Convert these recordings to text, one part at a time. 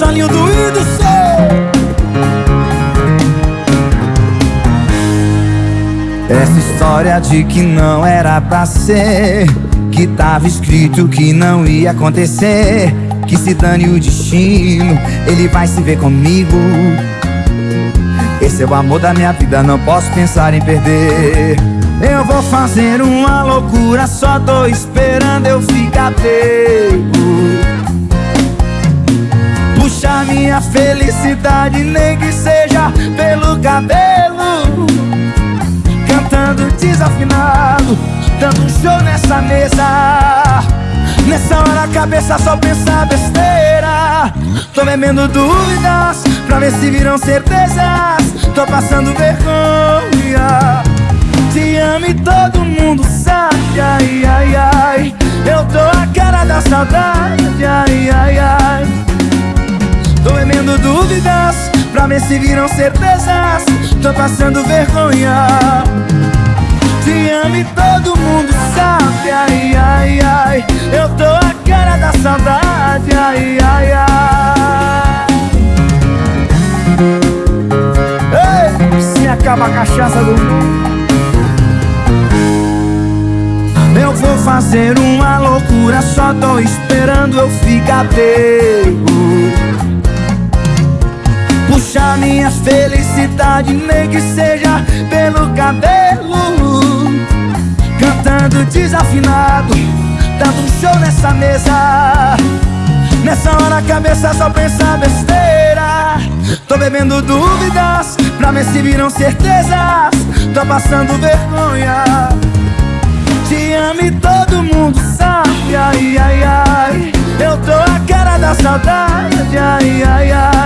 solinho doído seu Essa história de que não era pra ser Que tava escrito que não ia acontecer Que se dane o destino Ele vai se ver comigo. Esse é o amor da minha vida, não posso pensar em perder. Eu vou fazer uma loucura Só tô esperando eu ficar pego Puxar minha felicidade Nem que seja pelo cabelo. Cantando desafinado Dando um show nessa mesa. Nessa hora a cabeça só pensa besteira. Tô bebendo dúvidas Pra ver se viram certezas. Tô passando vergonha. Te amo e todo mundo sabe. Ai, ai, ai. Eu tô a cara da saudade. Ai, ver se viram certezas. Tô passando vergonha. Te amo e todo mundo sabe. Ai, ai, ai. Eu tô a cara da saudade. Ai, ai, ai. Ei, se acaba a cachaça do mundo eu vou fazer uma loucura, só tô esperando eu ficar pego Puxar minha felicidade, nem que seja pelo cabelo. Cantando desafinado, dando um show nessa mesa. Nessa hora a cabeça só pensa besteira. Tô bebendo dúvidas, pra ver se viram certezas. Tô passando vergonha. Te amo e todo mundo sabe, ai, ai, ai. Eu tô a cara da saudade, ai, ai, ai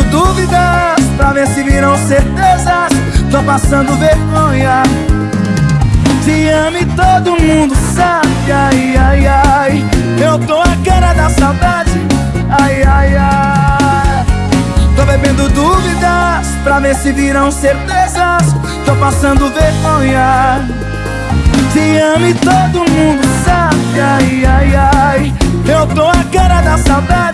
Tô emendo dúvidas pra ver se viram certezas. Tô passando vergonha Te amo e todo mundo sabe. Ai, ai, ai Eu tô a cara da saudade. Ai, ai, ai. Tô bebendo dúvidas pra ver se viram certezas. Tô passando vergonha Te amo e todo mundo sabe. Ai, ai, ai Eu tô a cara da saudade